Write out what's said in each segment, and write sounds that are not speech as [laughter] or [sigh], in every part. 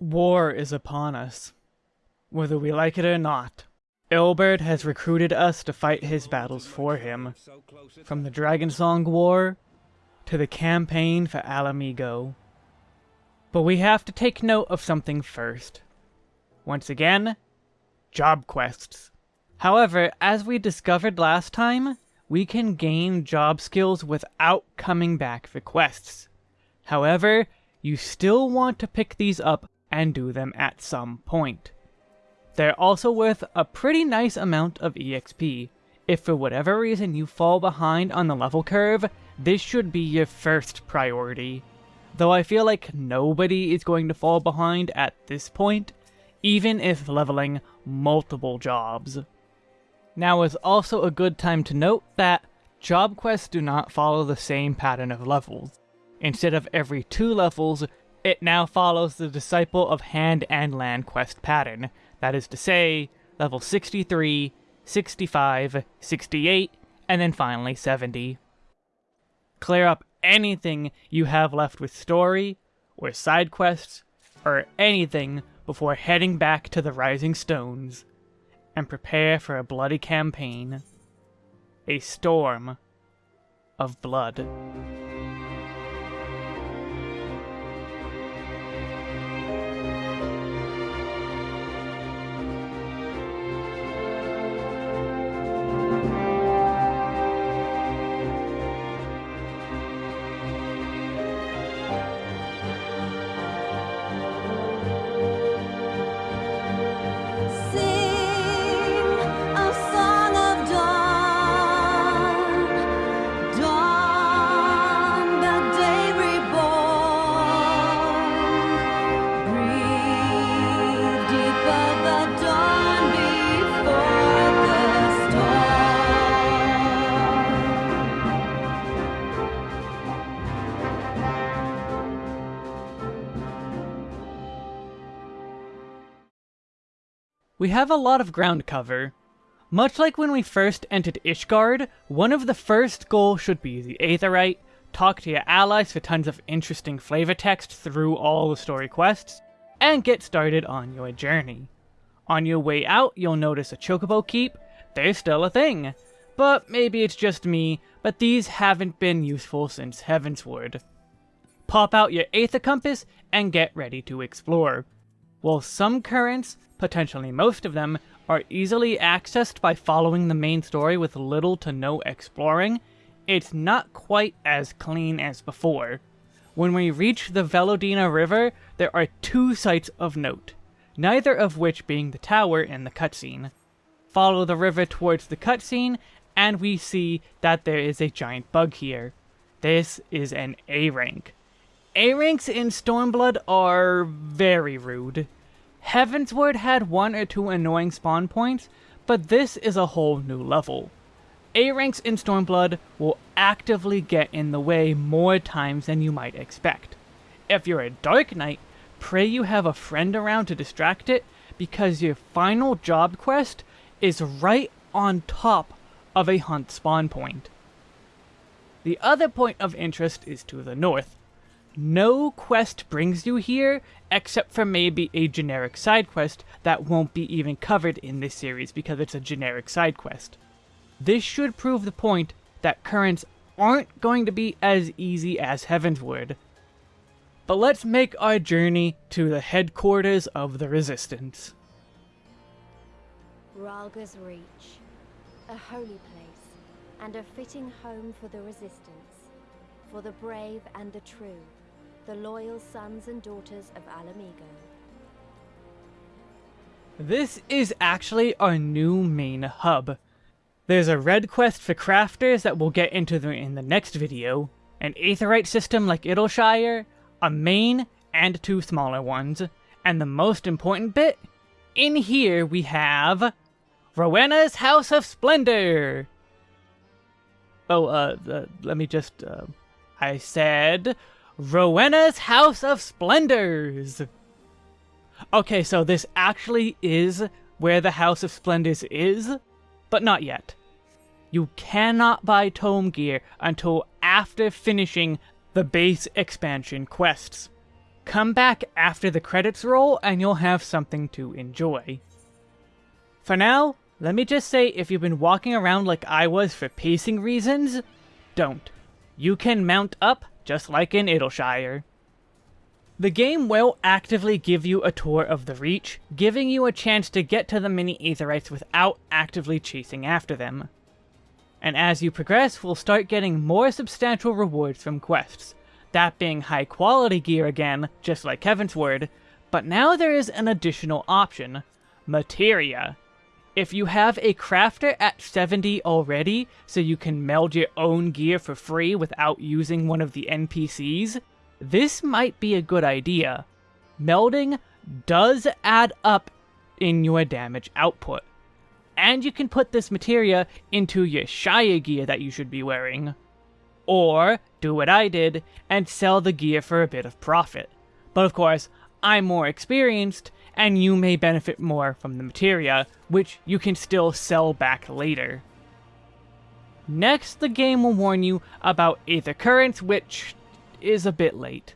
War is upon us. Whether we like it or not, Ilberd has recruited us to fight his battles for him. From the Dragonsong War to the campaign for Ala Mhigo. But we have to take note of something first. Once again, job quests. However, as we discovered last time, we can gain job skills without coming back for quests. However, you still want to pick these up and do them at some point. They're also worth a pretty nice amount of EXP. If for whatever reason you fall behind on the level curve, this should be your first priority. Though I feel like nobody is going to fall behind at this point, even if leveling multiple jobs. Now is also a good time to note that job quests do not follow the same pattern of levels. Instead of every two levels, it now follows the Disciple of Hand and Land quest pattern, that is to say, level 63, 65, 68, and then finally 70. Clear up anything you have left with story, or side quests, or anything before heading back to the Rising Stones, and prepare for a bloody campaign. A storm of blood. We have a lot of ground cover. Much like when we first entered Ishgard, one of the first goals should be the Aetheryte, talk to your allies for tons of interesting flavor text through all the story quests, and get started on your journey. On your way out, you'll notice a Chocobo Keep, they're still a thing. But maybe it's just me, but these haven't been useful since Heavensward. Pop out your Aether Compass and get ready to explore. While some currents, potentially most of them, are easily accessed by following the main story with little to no exploring, it's not quite as clean as before. When we reach the Velodyna River, there are two sites of note, neither of which being the tower in the cutscene. Follow the river towards the cutscene, and we see that there is a giant bug here. This is an A rank. A ranks in Stormblood are very rude. Heavensward had one or two annoying spawn points, but this is a whole new level. A-ranks in Stormblood will actively get in the way more times than you might expect. If you're a Dark Knight, pray you have a friend around to distract it, because your final job quest is right on top of a hunt spawn point. The other point of interest is to the north, no quest brings you here, except for maybe a generic side quest that won't be even covered in this series because it's a generic side quest. This should prove the point that currents aren't going to be as easy as Heavensward. But let's make our journey to the headquarters of the Resistance. Rhalgr's Reach, a holy place, and a fitting home for the Resistance, for the brave and the true the loyal sons and daughters of Ala Mhigo. This is actually our new main hub. There's a red quest for crafters that we'll get into the, in the next video, an aetheryte system like Idyllshire, a main and two smaller ones, and the most important bit, in here we have Rowena's House of Splendor! Oh, uh, uh let me just, uh, I said Rowena's House of Splendors! Okay, so this actually is where the House of Splendors is, but not yet. You cannot buy tome gear until after finishing the base expansion quests. come back after the credits roll and you'll have something to enjoy. For now, let me just say if you've been walking around like I was for pacing reasons, don't. You can mount up just like in Idyllshire. The game will actively give you a tour of the Reach, giving you a chance to get to the mini Aetherytes without actively chasing after them. And as you progress, we'll start getting more substantial rewards from quests, that being high quality gear again, just like Heavensward, but now there is an additional option, Materia. If you have a crafter at 70 already, so you can meld your own gear for free without using one of the NPCs, this might be a good idea. Melding does add up in your damage output. And you can put this materia into your Shire gear that you should be wearing. Or, do what I did, and sell the gear for a bit of profit. But of course, I'm more experienced, and you may benefit more from the materia, which you can still sell back later. Next, the game will warn you about Aether Currents, which is a bit late.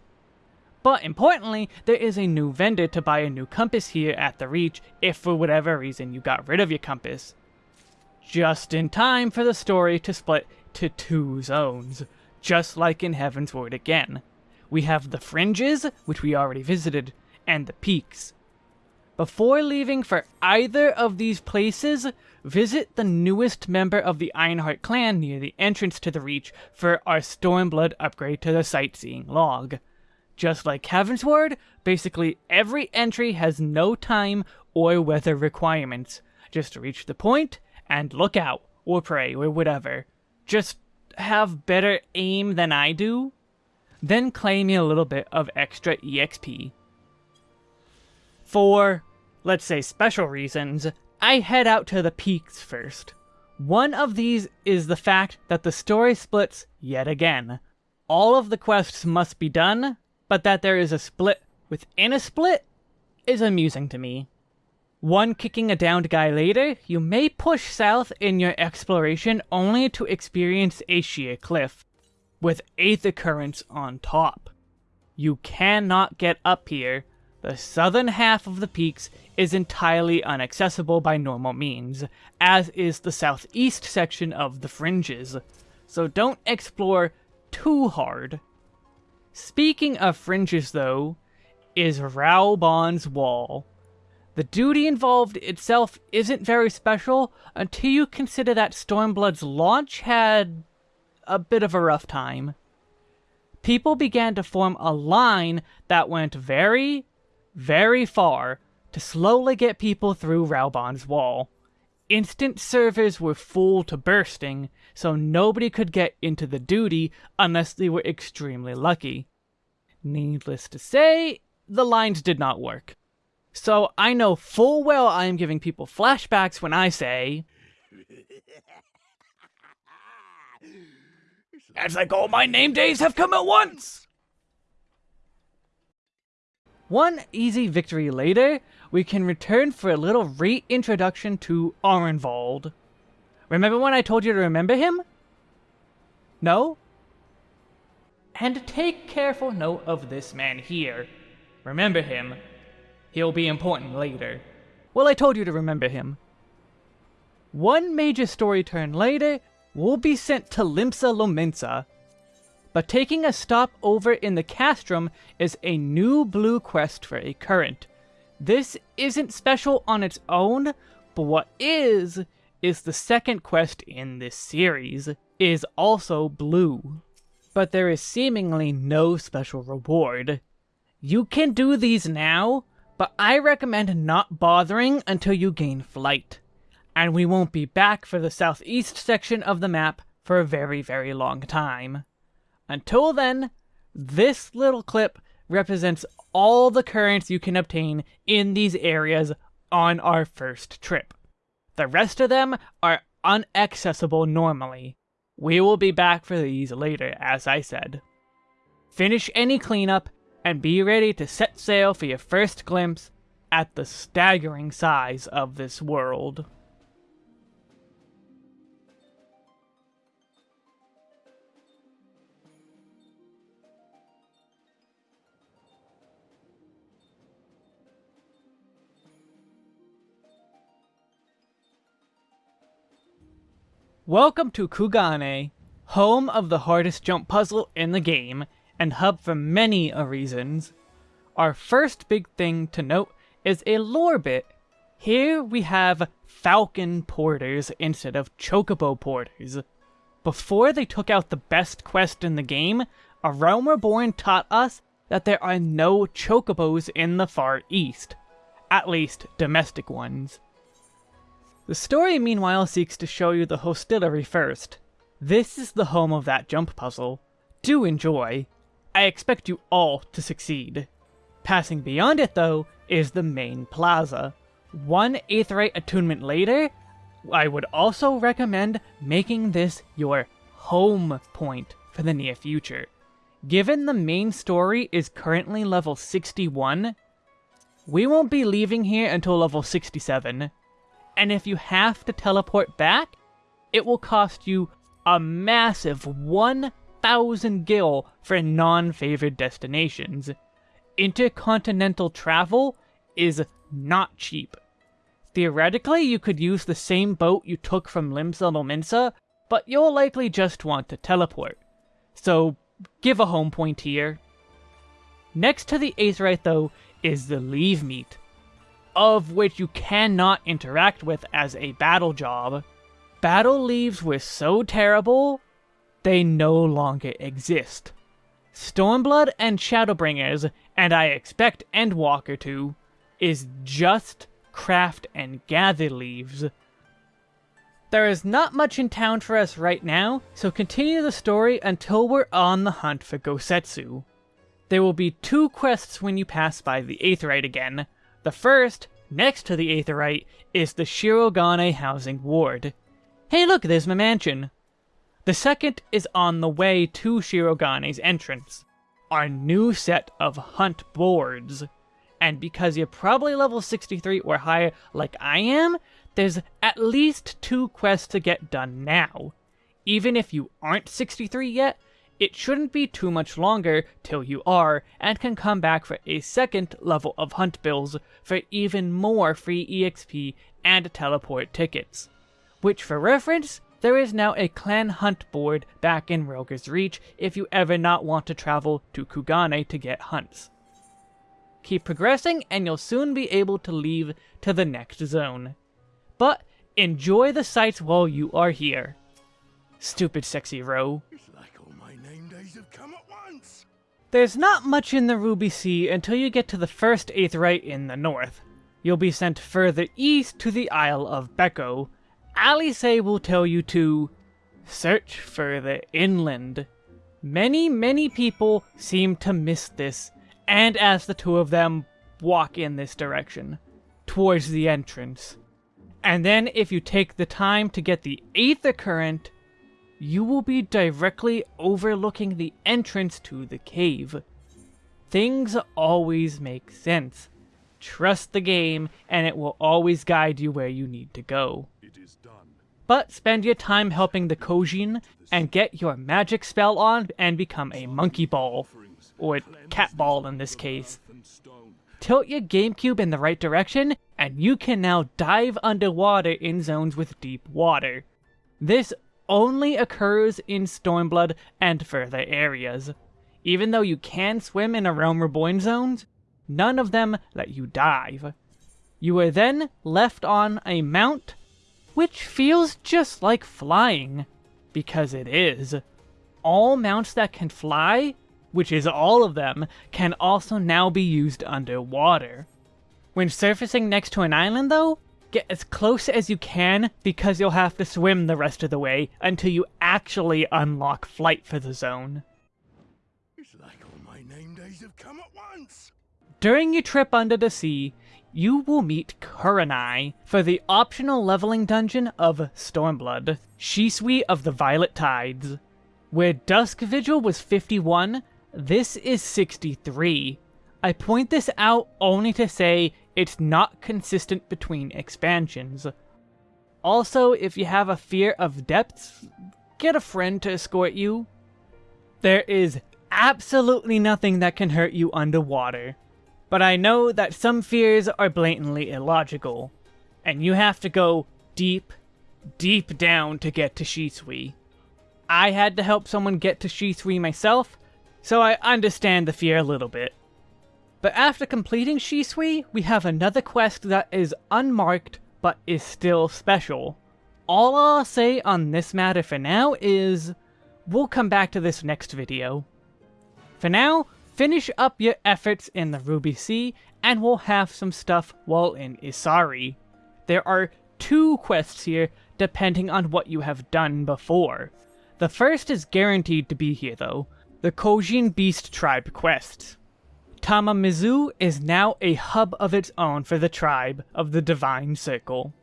But importantly, there is a new vendor to buy a new compass here at the Reach if for whatever reason you got rid of your compass. Just in time for the story to split to two zones, just like in Heavensward again. We have the Fringes, which we already visited, and the Peaks. Before leaving for either of these places, visit the newest member of the Ironheart clan near the entrance to the Reach for our Stormblood upgrade to the sightseeing log. Just like Heavensward, basically every entry has no time or weather requirements. Just reach the point and look out, or pray, or whatever. Just have better aim than I do. Then claim me a little bit of extra EXP. For, let's say, special reasons, I head out to the peaks first. One of these is the fact that the story splits yet again. All of the quests must be done, but that there is a split within a split is amusing to me. One kicking a downed guy later, you may push south in your exploration only to experience a sheer cliff, with aether currents on top. You cannot get up here. The southern half of the peaks is entirely inaccessible by normal means, as is the southeast section of the fringes, so don't explore too hard. Speaking of fringes though, is Raubon's Wall. The duty involved itself isn't very special until you consider that Stormblood's launch had a bit of a rough time. People began to form a line that went very, very far to slowly get people through Raubon's wall. Instant servers were full to bursting, so nobody could get into the duty unless they were extremely lucky. Needless to say, the lines did not work. So I know full well I am giving people flashbacks when I say. [laughs] It's like all my name days have come at once! One easy victory later, we can return for a little reintroduction to Arenvald. Remember when I told you to remember him? No? And take careful note of this man here. Remember him, He'll be important later. Well, I told you to remember him. One major story turn later, we'll be sent to Limsa Lominsa. But taking a stop over in the Castrum is a new blue quest for a current. This isn't special on its own, but what is, is the second quest in this series, is also blue. But there is seemingly no special reward. You can do these now, but I recommend not bothering until you gain flight. And we won't be back for the southeast section of the map for a very, very long time. Until then, this little clip represents all the currents you can obtain in these areas on our first trip. The rest of them are unaccessible normally. We will be back for these later, as I said. Finish any cleanup and be ready to set sail for your first glimpse at the staggering size of this world. Welcome to Kugane, home of the hardest jump puzzle in the game, and hub for many a reasons. Our first big thing to note is a lore bit. Here we have falcon porters instead of chocobo porters. Before they took out the best quest in the game, A Realm Reborn taught us that there are no chocobos in the Far East. At least, domestic ones. The story meanwhile seeks to show you the hostelry first. This is the home of that jump puzzle. Do enjoy. I expect you all to succeed. Passing beyond it though, is the main plaza. One Aetheryte attunement later, I would also recommend making this your home point for the near future. Given the main story is currently level 61, we won't be leaving here until level 67 and if you have to teleport back, it will cost you a massive 1,000 gil for non-favored destinations. Intercontinental travel is not cheap. Theoretically, you could use the same boat you took from Limsa Lominsa, but you'll likely just want to teleport. So, give a home point here. Next to the Aetheryte, though, is the Levemete of which you cannot interact with as a battle job. Battle leaves were so terrible, they no longer exist. Stormblood and Shadowbringers, and I expect Endwalker too, is just craft and gather leaves. There is not much in town for us right now, so continue the story until we're on the hunt for Gosetsu. There will be two quests when you pass by the Aetheryte again, the first, next to the Aetheryte, is the Shirogane Housing Ward. Hey look, there's my mansion! The second is on the way to Shirogane's entrance, our new set of hunt boards. And because you're probably level 63 or higher like I am, there's at least two quests to get done now. Even if you aren't 63 yet, it shouldn't be too much longer till you are, and can come back for a second level of hunt bills for even more free EXP and teleport tickets. Which for reference, there is now a clan hunt board back in Rhalgr's Reach if you ever not want to travel to Kugane to get hunts. Keep progressing and you'll soon be able to leave to the next zone. But enjoy the sights while you are here. Stupid sexy row. There's not much in the Ruby Sea until you get to the first Aetheryte in the north. You'll be sent further east to the Isle of Bekko. Alice will tell you to search further inland. Many, many people seem to miss this, and as the two of them walk in this direction, towards the entrance. And then if you take the time to get the Aether Current, you will be directly overlooking the entrance to the cave. Things always make sense. Trust the game, and it will always guide you where you need to go. But spend your time helping the Kojin, and get your magic spell on and become a monkey ball. Or cat ball in this case. Tilt your GameCube in the right direction, and you can now dive underwater in zones with deep water. This only occurs in Stormblood and further areas. Even though you can swim in a Realm Reborn zones, none of them let you dive. You are then left on a mount, which feels just like flying, because it is. All mounts that can fly, which is all of them, can also now be used underwater. When surfacing next to an island though, Get as close as you can because you'll have to swim the rest of the way until you actually unlock flight for the zone. It's like all my name days have come at once. During your trip under the sea, you will meet Kurenai for the optional leveling dungeon of Stormblood, Shisui of the Violet Tides. Where Dusk Vigil was 51, this is 63. I point this out only to say it's not consistent between expansions. Also, if you have a fear of depths, get a friend to escort you. There is absolutely nothing that can hurt you underwater. But I know that some fears are blatantly illogical, and you have to go deep, deep down to get to Shisui. I had to help someone get to Shisui myself, so I understand the fear a little bit. But after completing Shisui, we have another quest that is unmarked but is still special. All I'll say on this matter for now is, we'll come back to this next video. For now, finish up your efforts in the Ruby Sea, and we'll have some stuff while in Isari. There are two quests here, depending on what you have done before. The first is guaranteed to be here though, the Kojin Beast Tribe quest. Tamamizu is now a hub of its own for the tribe of the Divine Circle.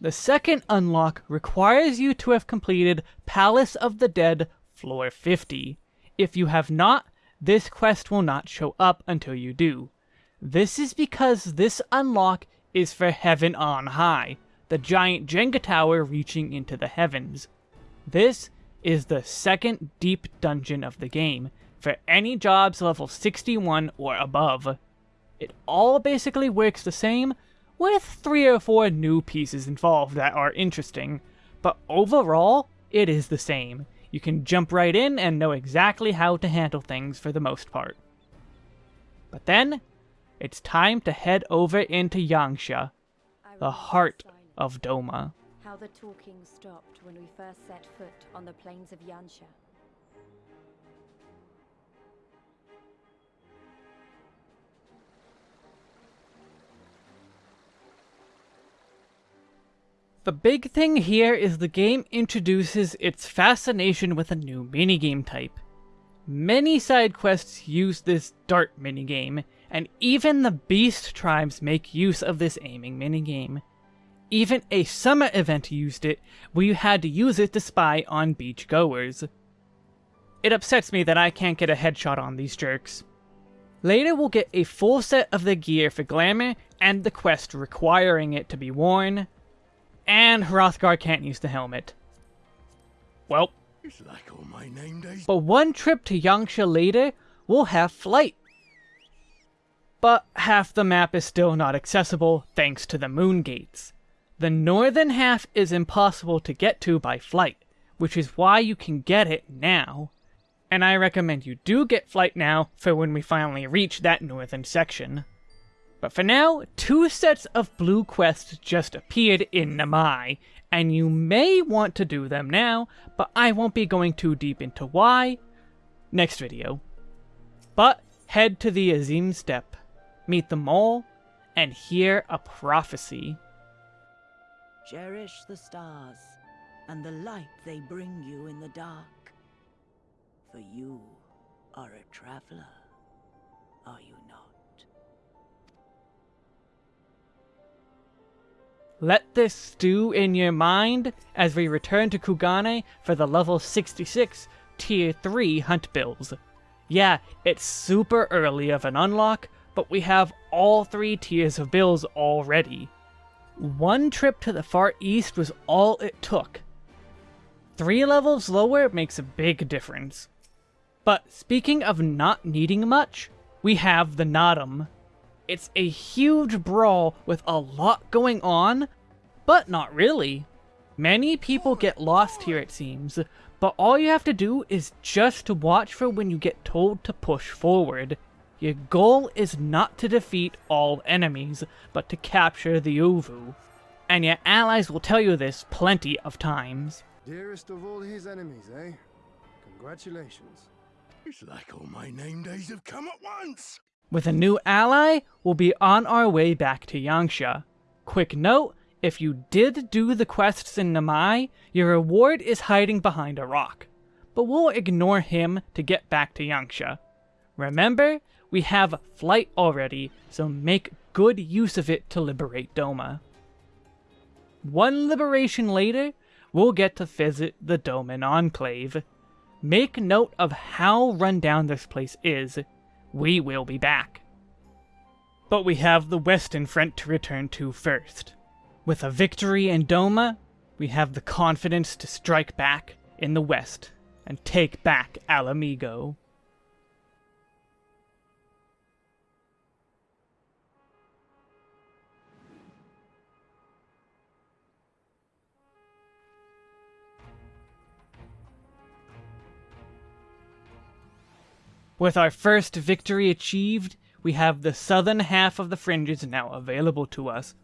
The second unlock requires you to have completed Palace of the Dead Floor 50. If you have not, this quest will not show up until you do. This is because this unlock is for Heaven on High, the giant Jenga tower reaching into the heavens. This is the second deep dungeon of the game, for any jobs level 61 or above. It all basically works the same, with three or four new pieces involved that are interesting, but overall, it is the same. You can jump right in and know exactly how to handle things for the most part. But then, it's time to head over into Yanxia, the heart of Doma. How the talking stopped when we first set foot on the plains of Yanxia. The big thing here is the game introduces its fascination with a new minigame type. Many side quests use this dart minigame, and even the beast tribes make use of this aiming minigame. Even a summer event used it, where you had to use it to spy on beachgoers. It upsets me that I can't get a headshot on these jerks. Later we'll get a full set of the gear for Glamour and the quest requiring it to be worn, and Hrothgar can't use the helmet. Well, like but one trip to Yanxia later, we'll have flight. But half the map is still not accessible thanks to the moon gates. The northern half is impossible to get to by flight, which is why you can get it now. And I recommend you do get flight now for when we finally reach that northern section. But for now, two sets of blue quests just appeared in Namai, and you may want to do them now, but I won't be going too deep into why next video. But head to the Azim Steppe, meet them all, and hear a prophecy. Cherish the stars and the light they bring you in the dark. For you are a traveler, are you Let this stew in your mind as we return to Kugane for the level 66 Tier 3 Hunt Bills. Yeah, it's super early of an unlock, but we have all three tiers of bills already. One trip to the Far East was all it took. Three levels lower makes a big difference. But speaking of not needing much, we have the Naadam. It's a huge brawl with a lot going on, but not really. Many people get lost here it seems, but all you have to do is just to watch for when you get told to push forward. Your goal is not to defeat all enemies, but to capture the Ovoo. And your allies will tell you this plenty of times. Dearest of all his enemies, eh? Congratulations. It's like all my name days have come at once! With a new ally, we'll be on our way back to Yanxia. Quick note, if you did do the quests in Namai, your reward is hiding behind a rock. But we'll ignore him to get back to Yanxia. Remember, we have flight already, so make good use of it to liberate Doma. One liberation later, we'll get to visit the Doman Enclave. Make note of how rundown this place is, we will be back. But we have the Western Front to return to first. With a victory in Doma, we have the confidence to strike back in the West and take back Ala With our first victory achieved, we have the southern half of the fringes now available to us,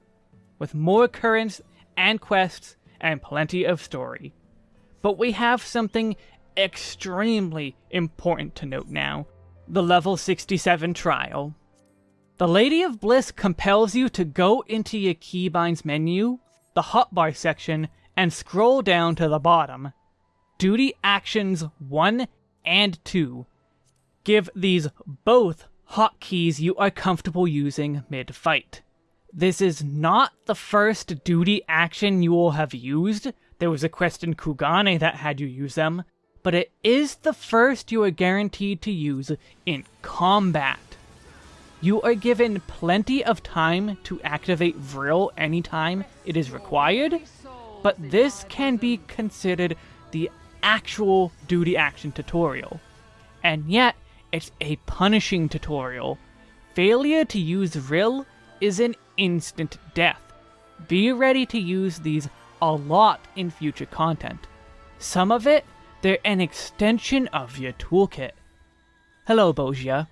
with more currents and quests and plenty of story. But we have something extremely important to note now the level 67 trial. The Lady of Bliss compels you to go into your keybinds menu, the hotbar section, and scroll down to the bottom. Duty actions 1 and 2. Give these both hotkeys you are comfortable using mid-fight. This is not the first duty action you will have used. There was a quest in Kugane that had you use them, but it is the first you are guaranteed to use in combat. You are given plenty of time to activate Vril anytime it is required, but this can be considered the actual duty action tutorial. And yet, it's a punishing tutorial. Failure to use Vril is an instant death. Be ready to use these a lot in future content. Some of it, they're an extension of your toolkit. Hello, Bozja.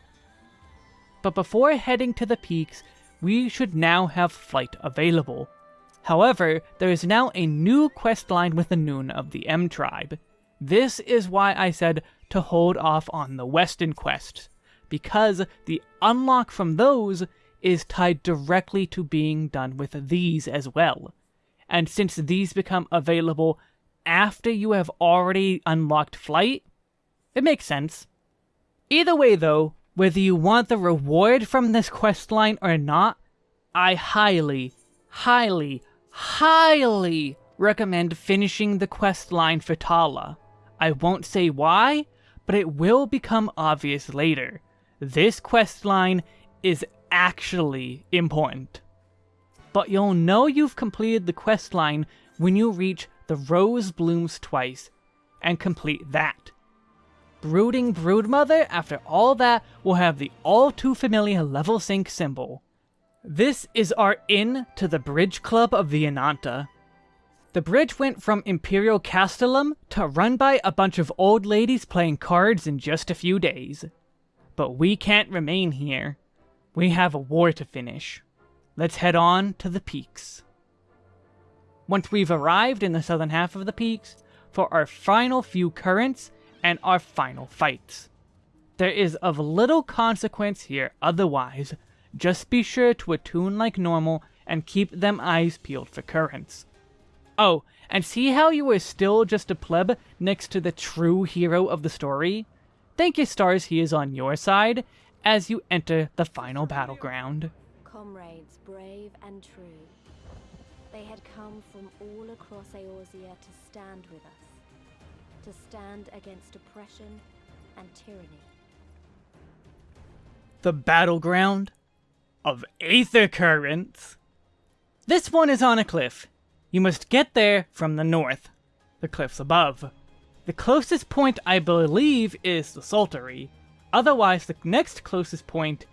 But before heading to the peaks, we should now have flight available. However, there is now a new quest line with the Noon of the M tribe. This is why I said to hold off on the Western quests, because the unlock from those is tied directly to being done with these as well. And since these become available after you have already unlocked flight, it makes sense. Either way though, whether you want the reward from this quest line or not, I highly, highly, highly recommend finishing the quest line for Tala. I won't say why, but it will become obvious later. This quest line is actually important. But you'll know you've completed the quest line when you reach the Rose Blooms twice and complete that. Brooding Broodmother, after all that, will have the all too familiar level sync symbol. This is our in to the Bridge Club of the Ananta. The bridge went from Imperial Castellum to run by a bunch of old ladies playing cards in just a few days. But we can't remain here. We have a war to finish. Let's head on to the peaks. Once we've arrived in the southern half of the peaks, for our final few currents and our final fights. There is of little consequence here otherwise, just be sure to attune like normal and keep them eyes peeled for currents. Oh, and see how you are still just a pleb next to the true hero of the story? Thank your stars he is on your side as you enter the final battleground. Comrades brave and true, they had come from all across Eorzea to stand with us, to stand against oppression and tyranny. The battleground of Aether Currents. This one is on a cliff. You must get there from the north, the cliffs above. The closest point I believe is the Saltery. Otherwise, the next closest point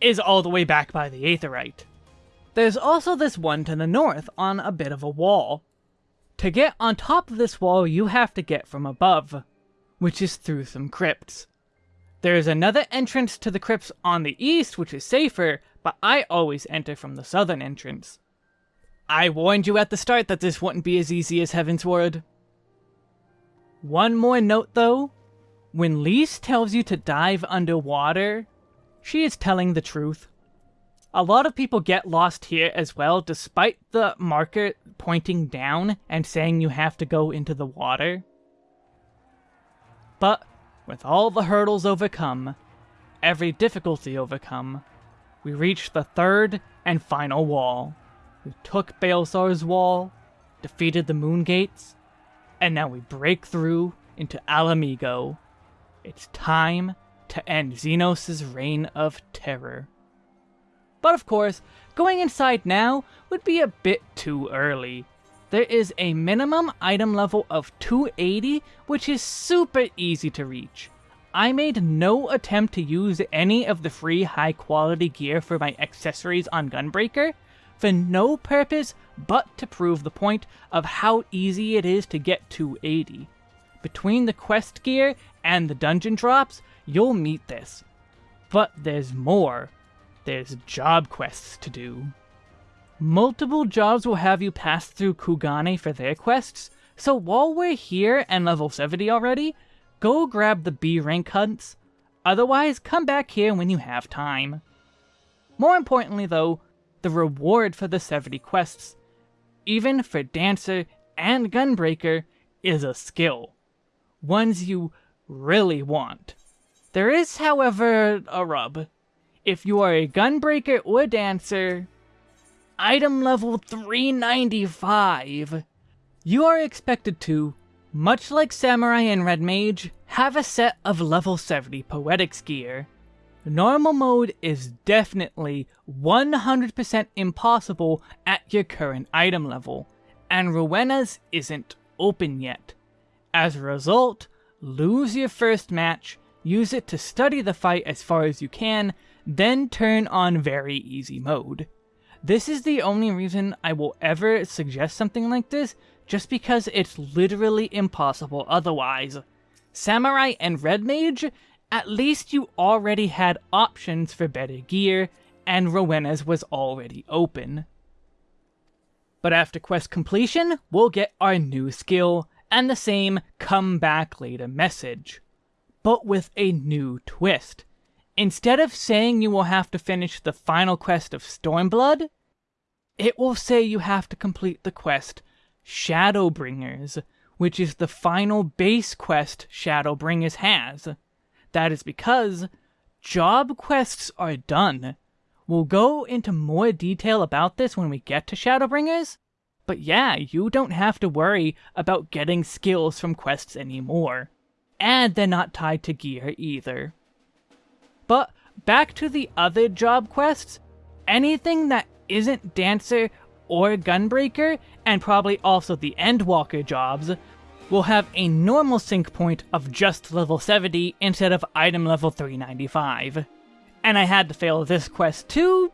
is all the way back by the Aetheryte. There's also this one to the north on a bit of a wall. To get on top of this wall, you have to get from above, which is through some crypts. There's another entrance to the crypts on the east, which is safer, but I always enter from the southern entrance. I warned you at the start that this wouldn't be as easy as Heavensward. One more note though, when Lyse tells you to dive underwater, she is telling the truth. A lot of people get lost here as well, despite the marker pointing down and saying you have to go into the water. But, with all the hurdles overcome, every difficulty overcome, we reach the third and final wall. We took Baelsar's wall, defeated the Moon Gates, and now we break through into Ala Mhigo. It's time to end Zenos' reign of terror. But of course, going inside now would be a bit too early. There is a minimum item level of 280, which is super easy to reach. I made no attempt to use any of the free high quality gear for my accessories on Gunbreaker, for no purpose but to prove the point of how easy it is to get to 80. between the quest gear and the dungeon drops, you'll meet this. But there's more. There's job quests to do. Multiple jobs will have you pass through Kugane for their quests, so while we're here and level 70 already, go grab the B rank hunts. Otherwise, come back here when you have time. More importantly though, the reward for the 70 quests, even for Dancer and Gunbreaker, is a skill. Ones you really want. There is, however, a rub. If you are a Gunbreaker or Dancer, item level 395, you are expected to, much like Samurai and Red Mage, have a set of level 70 Poetics gear. Normal mode is definitely 100% impossible at your current item level, and Rowena's isn't open yet. As a result, lose your first match, use it to study the fight as far as you can, then turn on very easy mode. This is the only reason I will ever suggest something like this, just because it's literally impossible otherwise. Samurai and Red Mage, at least you already had options for better gear, and Rowena's was already open. But after quest completion, we'll get our new skill, and the same come back later message. But with a new twist. Instead of saying you will have to finish the final quest of Stormblood, it will say you have to complete the quest Shadowbringers, which is the final base quest Shadowbringers has. That is because job quests are done. We'll go into more detail about this when we get to Shadowbringers, but yeah, you don't have to worry about getting skills from quests anymore. And they're not tied to gear either. But back to the other job quests, anything that isn't Dancer or Gunbreaker, and probably also the Endwalker jobs, will have a normal sync point of just level 70 instead of item level 395. And I had to fail this quest too,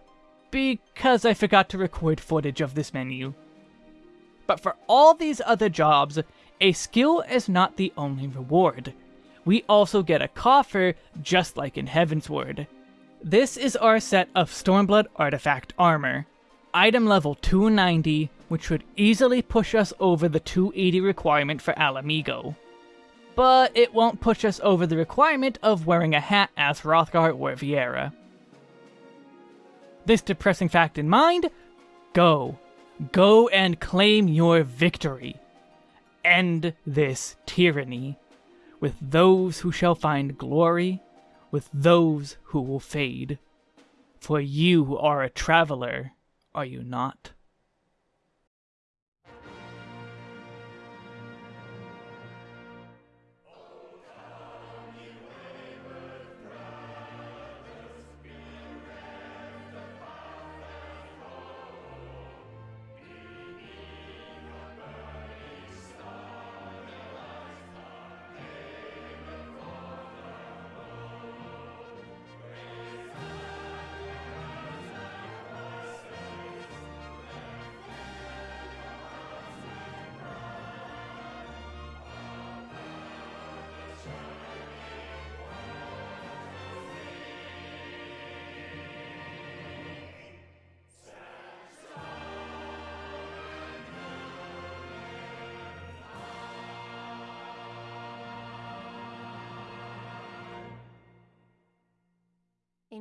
because I forgot to record footage of this menu. But for all these other jobs, a skill is not the only reward. We also get a coffer, just like in Heavensward. This is our set of Stormblood Artifact Armor. Item level 290, which would easily push us over the 280 requirement for Ala Mhigo. But it won't push us over the requirement of wearing a hat as Hrothgar or Viera. This depressing fact in mind, go. Go and claim your victory. End this tyranny. With those who shall find glory, with those who will fade. For you are a traveler, are you not?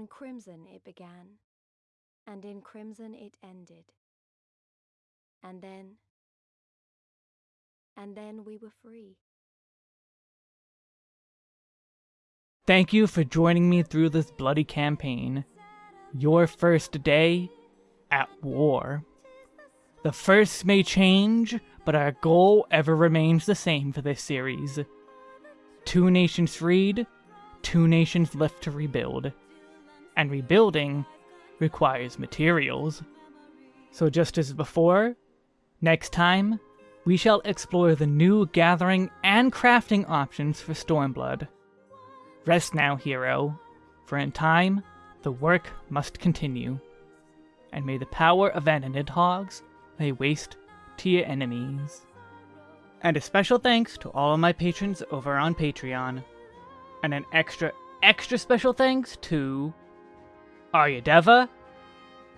In crimson it began, and in crimson it ended. And then, and then we were free. Thank you for joining me through this bloody campaign. Your first day at war. The first may change, but our goal ever remains the same for this series. Two nations freed, two nations left to rebuild and rebuilding requires materials. So just as before, next time, we shall explore the new gathering and crafting options for Stormblood. Rest now, hero, for in time, the work must continue. And may the power of Ananidhogs lay waste to your enemies. And a special thanks to all of my patrons over on Patreon. And an extra, extra special thanks to Arya Deva,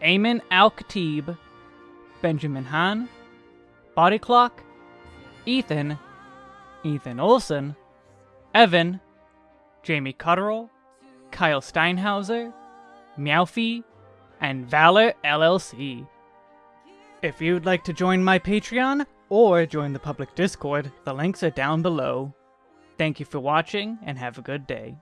Ayman Al Khatib, Benjamin Han, Body Clock, Ethan, Ethan Olson, Evan, Jamie Cotterill, Kyle Steinhauser, Meowfie, and Valor LLC. If you'd like to join my Patreon or join the public Discord, the links are down below. Thank you for watching and have a good day.